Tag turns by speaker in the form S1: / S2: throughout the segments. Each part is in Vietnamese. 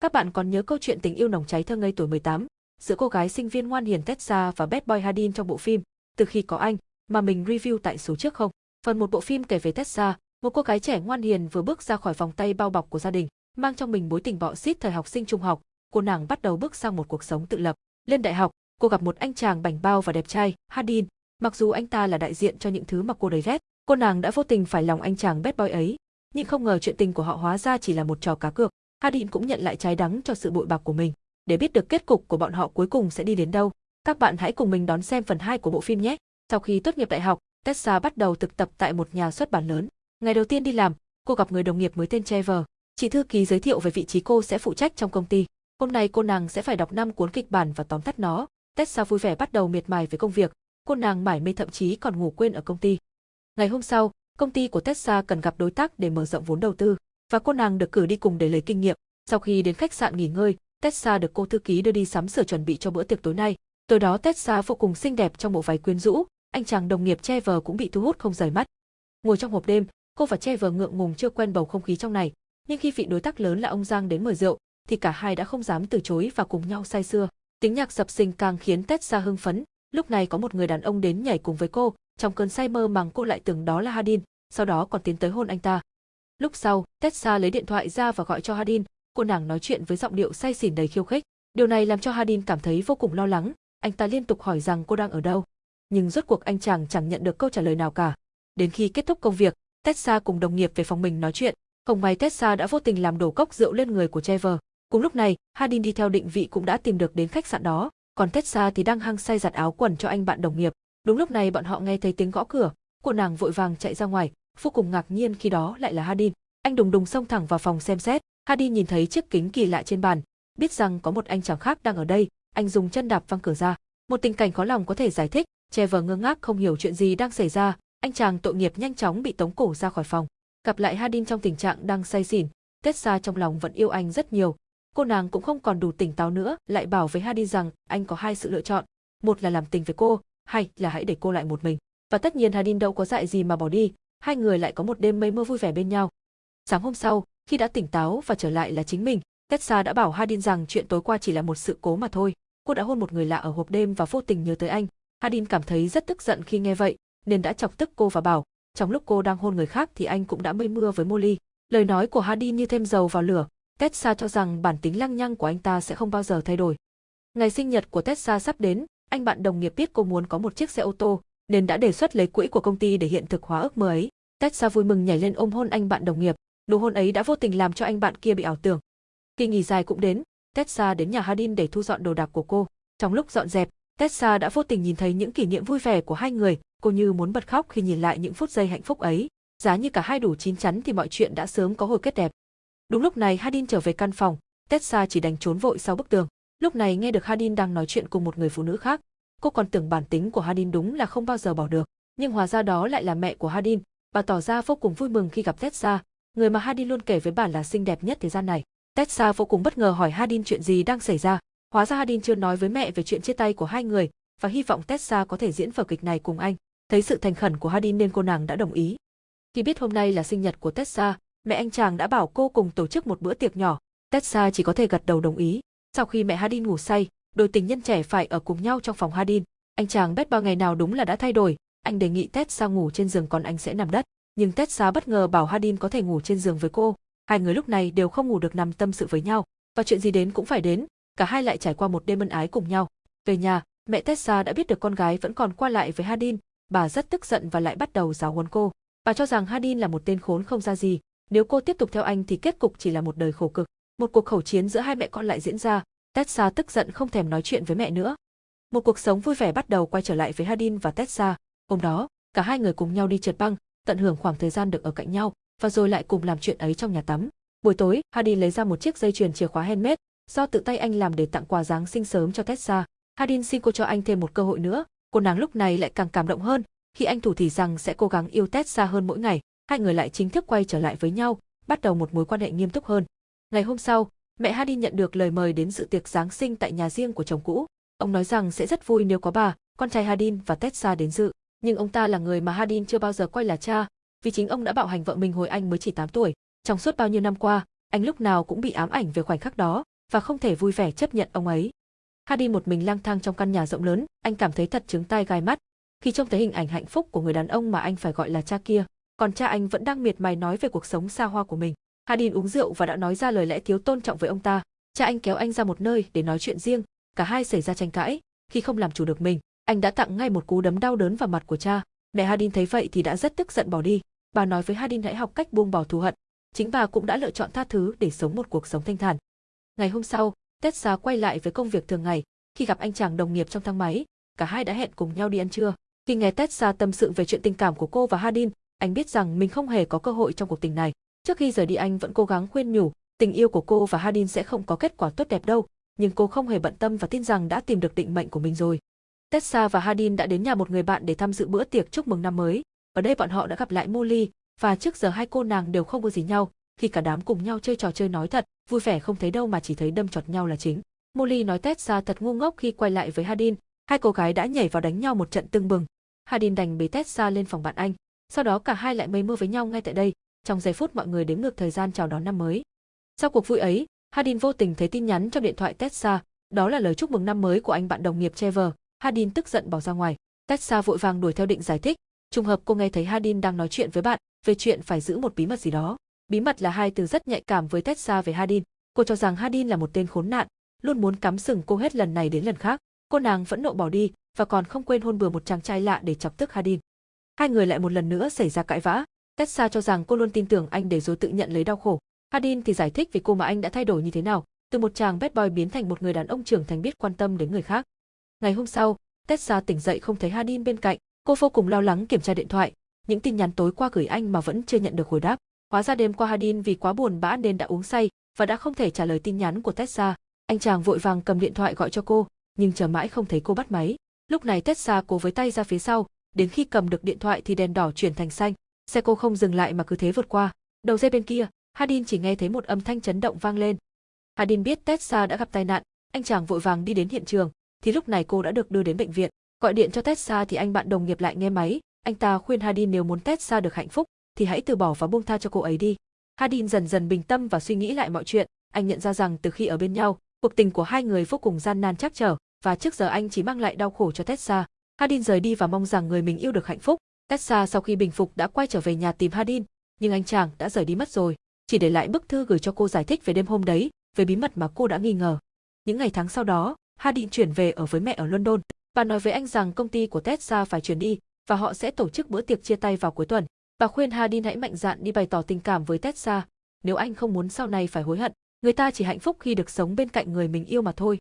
S1: Các bạn còn nhớ câu chuyện tình yêu nồng cháy thơ ngây tuổi 18 giữa cô gái sinh viên ngoan hiền Tessa và bad boy Hadin trong bộ phim Từ khi có anh mà mình review tại số trước không? Phần một bộ phim kể về Tessa, một cô gái trẻ ngoan hiền vừa bước ra khỏi vòng tay bao bọc của gia đình, mang trong mình mối tình bọ xít thời học sinh trung học, cô nàng bắt đầu bước sang một cuộc sống tự lập. Lên đại học, cô gặp một anh chàng bảnh bao và đẹp trai, Hadin. Mặc dù anh ta là đại diện cho những thứ mà cô đầy ghét, cô nàng đã vô tình phải lòng anh chàng bad boy ấy, nhưng không ngờ chuyện tình của họ hóa ra chỉ là một trò cá cược. Hadin cũng nhận lại trái đắng cho sự bội bạc của mình. Để biết được kết cục của bọn họ cuối cùng sẽ đi đến đâu, các bạn hãy cùng mình đón xem phần 2 của bộ phim nhé. Sau khi tốt nghiệp đại học, Tessa bắt đầu thực tập tại một nhà xuất bản lớn. Ngày đầu tiên đi làm, cô gặp người đồng nghiệp mới tên Trevor. Chị thư ký giới thiệu về vị trí cô sẽ phụ trách trong công ty. Hôm nay cô nàng sẽ phải đọc 5 cuốn kịch bản và tóm tắt nó. Tessa vui vẻ bắt đầu miệt mài với công việc. Cô nàng mải mê thậm chí còn ngủ quên ở công ty. Ngày hôm sau, công ty của Tessa cần gặp đối tác để mở rộng vốn đầu tư và cô nàng được cử đi cùng để lấy kinh nghiệm. Sau khi đến khách sạn nghỉ ngơi, Tessa được cô thư ký đưa đi sắm sửa chuẩn bị cho bữa tiệc tối nay. Tối đó Tessa vô cùng xinh đẹp trong bộ váy quyến rũ, anh chàng đồng nghiệp Trevor cũng bị thu hút không rời mắt. Ngồi trong hộp đêm, cô và Trevor ngượng ngùng chưa quen bầu không khí trong này, nhưng khi vị đối tác lớn là ông Giang đến mời rượu, thì cả hai đã không dám từ chối và cùng nhau say sưa. Tiếng nhạc dập sinh càng khiến Tessa hưng phấn, lúc này có một người đàn ông đến nhảy cùng với cô, trong cơn say mơ màng cô lại tưởng đó là Hadin, sau đó còn tiến tới hôn anh ta. Lúc sau, Tessa lấy điện thoại ra và gọi cho Hadin, cô nàng nói chuyện với giọng điệu say xỉn đầy khiêu khích. Điều này làm cho Hadin cảm thấy vô cùng lo lắng, anh ta liên tục hỏi rằng cô đang ở đâu. Nhưng rốt cuộc anh chàng chẳng nhận được câu trả lời nào cả. Đến khi kết thúc công việc, Tessa cùng đồng nghiệp về phòng mình nói chuyện, không may Tessa đã vô tình làm đổ cốc rượu lên người của Trevor. Cùng lúc này, Hadin đi theo định vị cũng đã tìm được đến khách sạn đó, còn Tessa thì đang hăng say giặt áo quần cho anh bạn đồng nghiệp. Đúng lúc này bọn họ nghe thấy tiếng gõ cửa, cô nàng vội vàng chạy ra ngoài, vô cùng ngạc nhiên khi đó lại là Hadin. Anh đùng đùng xông thẳng vào phòng xem xét, Hadin nhìn thấy chiếc kính kỳ lạ trên bàn, biết rằng có một anh chàng khác đang ở đây, anh dùng chân đạp văng cửa ra. Một tình cảnh khó lòng có thể giải thích, Trevor ngơ ngác không hiểu chuyện gì đang xảy ra, anh chàng tội nghiệp nhanh chóng bị tống cổ ra khỏi phòng. Gặp lại Hadin trong tình trạng đang say xỉn, Tessa trong lòng vẫn yêu anh rất nhiều. Cô nàng cũng không còn đủ tỉnh táo nữa, lại bảo với Hadin rằng anh có hai sự lựa chọn, một là làm tình với cô, hay là hãy để cô lại một mình. Và tất nhiên Hadin đâu có dại gì mà bỏ đi, hai người lại có một đêm mây mưa vui vẻ bên nhau. Sáng hôm sau, khi đã tỉnh táo và trở lại là chính mình, Tessa đã bảo Hadin rằng chuyện tối qua chỉ là một sự cố mà thôi. Cô đã hôn một người lạ ở hộp đêm và vô tình nhớ tới anh. Hadin cảm thấy rất tức giận khi nghe vậy, nên đã chọc tức cô và bảo, trong lúc cô đang hôn người khác thì anh cũng đã mây mưa với Molly. Lời nói của Hadin như thêm dầu vào lửa, Tessa cho rằng bản tính lăng nhăng của anh ta sẽ không bao giờ thay đổi. Ngày sinh nhật của Tessa sắp đến, anh bạn đồng nghiệp biết cô muốn có một chiếc xe ô tô, nên đã đề xuất lấy quỹ của công ty để hiện thực hóa ước mơ ấy. Tessa vui mừng nhảy lên ôm hôn anh bạn đồng nghiệp, nụ hôn ấy đã vô tình làm cho anh bạn kia bị ảo tưởng. Kỳ nghỉ dài cũng đến, Tessa đến nhà Hadin để thu dọn đồ đạc của cô. Trong lúc dọn dẹp, Tessa đã vô tình nhìn thấy những kỷ niệm vui vẻ của hai người, cô như muốn bật khóc khi nhìn lại những phút giây hạnh phúc ấy. Giá như cả hai đủ chín chắn thì mọi chuyện đã sớm có hồi kết đẹp. Đúng lúc này Hadin trở về căn phòng, Tessa chỉ đành trốn vội sau bức tường. Lúc này nghe được Hadin đang nói chuyện cùng một người phụ nữ khác, cô còn tưởng bản tính của Hadin đúng là không bao giờ bỏ được, nhưng hóa ra đó lại là mẹ của Hadin, bà tỏ ra vô cùng vui mừng khi gặp Tessa, người mà Hadin luôn kể với bà là xinh đẹp nhất thế gian này. Tessa vô cùng bất ngờ hỏi Hadin chuyện gì đang xảy ra. Hóa ra Hadin chưa nói với mẹ về chuyện chia tay của hai người và hy vọng Tessa có thể diễn vở kịch này cùng anh. Thấy sự thành khẩn của Hadin nên cô nàng đã đồng ý. Khi biết hôm nay là sinh nhật của Tessa, mẹ anh chàng đã bảo cô cùng tổ chức một bữa tiệc nhỏ. Tessa chỉ có thể gật đầu đồng ý. Sau khi mẹ Hadin ngủ say, đôi tình nhân trẻ phải ở cùng nhau trong phòng Hadin. Anh chàng bet bao ngày nào đúng là đã thay đổi, anh đề nghị Tessa ngủ trên giường còn anh sẽ nằm đất. Nhưng Tessa bất ngờ bảo Hadin có thể ngủ trên giường với cô. Hai người lúc này đều không ngủ được nằm tâm sự với nhau, và chuyện gì đến cũng phải đến, cả hai lại trải qua một đêm ân ái cùng nhau. Về nhà, mẹ Tessa đã biết được con gái vẫn còn qua lại với Hadin, bà rất tức giận và lại bắt đầu giáo huấn cô. Bà cho rằng Hadin là một tên khốn không ra gì, nếu cô tiếp tục theo anh thì kết cục chỉ là một đời khổ cực. Một cuộc khẩu chiến giữa hai mẹ con lại diễn ra, Tessa tức giận không thèm nói chuyện với mẹ nữa. Một cuộc sống vui vẻ bắt đầu quay trở lại với Hadin và Tessa. Hôm đó, cả hai người cùng nhau đi trượt băng, tận hưởng khoảng thời gian được ở cạnh nhau, và rồi lại cùng làm chuyện ấy trong nhà tắm. Buổi tối, Hadin lấy ra một chiếc dây chuyền chìa khóa handmade, do tự tay anh làm để tặng quà Giáng sinh sớm cho Tessa. Hadin xin cô cho anh thêm một cơ hội nữa, cô nàng lúc này lại càng cảm động hơn, khi anh thủ thì rằng sẽ cố gắng yêu Tessa hơn mỗi ngày, hai người lại chính thức quay trở lại với nhau, bắt đầu một mối quan hệ nghiêm túc hơn. Ngày hôm sau, mẹ Hadin nhận được lời mời đến dự tiệc Giáng sinh tại nhà riêng của chồng cũ. Ông nói rằng sẽ rất vui nếu có bà, con trai Hadin và Tessa đến dự, nhưng ông ta là người mà Hadin chưa bao giờ coi là cha, vì chính ông đã bạo hành vợ mình hồi anh mới chỉ 8 tuổi. Trong suốt bao nhiêu năm qua, anh lúc nào cũng bị ám ảnh về khoảnh khắc đó, và không thể vui vẻ chấp nhận ông ấy. Hadin một mình lang thang trong căn nhà rộng lớn, anh cảm thấy thật trứng tai gai mắt. Khi trông thấy hình ảnh hạnh phúc của người đàn ông mà anh phải gọi là cha kia, còn cha anh vẫn đang miệt mài nói về cuộc sống xa hoa của mình. Hadin uống rượu và đã nói ra lời lẽ thiếu tôn trọng với ông ta. Cha anh kéo anh ra một nơi để nói chuyện riêng, cả hai xảy ra tranh cãi. Khi không làm chủ được mình, anh đã tặng ngay một cú đấm đau đớn vào mặt của cha. Mẹ Hadin thấy vậy thì đã rất tức giận bỏ đi. Bà nói với Hadin hãy học cách buông bỏ thù hận. Chính bà cũng đã lựa chọn tha thứ để sống một cuộc sống thanh thản. Ngày hôm sau, Tessa quay lại với công việc thường ngày. Khi gặp anh chàng đồng nghiệp trong thang máy, cả hai đã hẹn cùng nhau đi ăn trưa. Khi nghe Tessa tâm sự về chuyện tình cảm của cô và Hadin, anh biết rằng mình không hề có cơ hội trong cuộc tình này. Trước khi rời đi anh vẫn cố gắng khuyên nhủ, tình yêu của cô và Hadin sẽ không có kết quả tốt đẹp đâu, nhưng cô không hề bận tâm và tin rằng đã tìm được định mệnh của mình rồi. Tessa và Hadin đã đến nhà một người bạn để tham dự bữa tiệc chúc mừng năm mới. Ở đây bọn họ đã gặp lại Molly, và trước giờ hai cô nàng đều không có gì nhau, khi cả đám cùng nhau chơi trò chơi nói thật, vui vẻ không thấy đâu mà chỉ thấy đâm chọt nhau là chính. Molly nói Tessa thật ngu ngốc khi quay lại với Hadin, hai cô gái đã nhảy vào đánh nhau một trận tưng bừng. Hadin đành bế Tessa lên phòng bạn anh, sau đó cả hai lại mây mưa với nhau ngay tại đây, trong giây phút mọi người đếm ngược thời gian chào đón năm mới. Sau cuộc vui ấy, Hadin vô tình thấy tin nhắn trong điện thoại Tessa, đó là lời chúc mừng năm mới của anh bạn đồng nghiệp Trevor. Hadin tức giận bỏ ra ngoài. Tessa vội vàng đuổi theo định giải thích, trùng hợp cô nghe thấy Hadin đang nói chuyện với bạn về chuyện phải giữ một bí mật gì đó. Bí mật là hai từ rất nhạy cảm với Tessa về Hadin. Cô cho rằng Hadin là một tên khốn nạn, luôn muốn cắm sừng cô hết lần này đến lần khác. Cô nàng vẫn nộ bỏ đi và còn không quên hôn bừa một chàng trai lạ để chọc tức Hadin. Hai người lại một lần nữa xảy ra cãi vã. Tessa cho rằng cô luôn tin tưởng anh để rồi tự nhận lấy đau khổ. Hadin thì giải thích về cô mà anh đã thay đổi như thế nào, từ một chàng bad boy biến thành một người đàn ông trưởng thành biết quan tâm đến người khác. Ngày hôm sau, Tessa tỉnh dậy không thấy Hadin bên cạnh, cô vô cùng lo lắng kiểm tra điện thoại, những tin nhắn tối qua gửi anh mà vẫn chưa nhận được hồi đáp. Hóa ra đêm qua Hadin vì quá buồn bã nên đã uống say và đã không thể trả lời tin nhắn của Tessa. Anh chàng vội vàng cầm điện thoại gọi cho cô, nhưng chờ mãi không thấy cô bắt máy. Lúc này Tessa cố với tay ra phía sau, đến khi cầm được điện thoại thì đèn đỏ chuyển thành xanh, xe cô không dừng lại mà cứ thế vượt qua. Đầu dây bên kia, Hadin chỉ nghe thấy một âm thanh chấn động vang lên. Hadin biết Tessa đã gặp tai nạn, anh chàng vội vàng đi đến hiện trường, thì lúc này cô đã được đưa đến bệnh viện. Gọi điện cho Tessa thì anh bạn đồng nghiệp lại nghe máy, anh ta khuyên Hadin nếu muốn Tessa được hạnh phúc thì hãy từ bỏ và buông tha cho cô ấy đi. Hadin dần dần bình tâm và suy nghĩ lại mọi chuyện, anh nhận ra rằng từ khi ở bên nhau, cuộc tình của hai người vô cùng gian nan chắc trở và trước giờ anh chỉ mang lại đau khổ cho Tessa. Hadin rời đi và mong rằng người mình yêu được hạnh phúc. Tessa sau khi bình phục đã quay trở về nhà tìm Hadin, nhưng anh chàng đã rời đi mất rồi, chỉ để lại bức thư gửi cho cô giải thích về đêm hôm đấy, về bí mật mà cô đã nghi ngờ. Những ngày tháng sau đó, Hadin chuyển về ở với mẹ ở London. Bà nói với anh rằng công ty của Tessa phải chuyển đi và họ sẽ tổ chức bữa tiệc chia tay vào cuối tuần. Bà khuyên Hadin hãy mạnh dạn đi bày tỏ tình cảm với Tessa, nếu anh không muốn sau này phải hối hận, người ta chỉ hạnh phúc khi được sống bên cạnh người mình yêu mà thôi.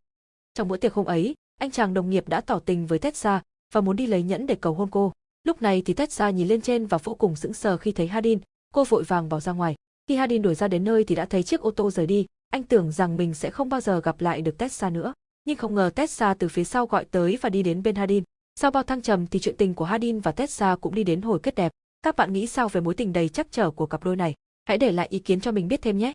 S1: Trong bữa tiệc hôm ấy, anh chàng đồng nghiệp đã tỏ tình với Tessa và muốn đi lấy nhẫn để cầu hôn cô. Lúc này thì Tessa nhìn lên trên và vô cùng sững sờ khi thấy Hadin, cô vội vàng bỏ ra ngoài. Khi Hadin đuổi ra đến nơi thì đã thấy chiếc ô tô rời đi, anh tưởng rằng mình sẽ không bao giờ gặp lại được Tessa nữa, nhưng không ngờ Tessa từ phía sau gọi tới và đi đến bên Hadin. Sau bao thăng trầm thì chuyện tình của Hadin và Tessa cũng đi đến hồi kết đẹp. Các bạn nghĩ sao về mối tình đầy chắc trở của cặp đôi này? Hãy để lại ý kiến cho mình biết thêm nhé.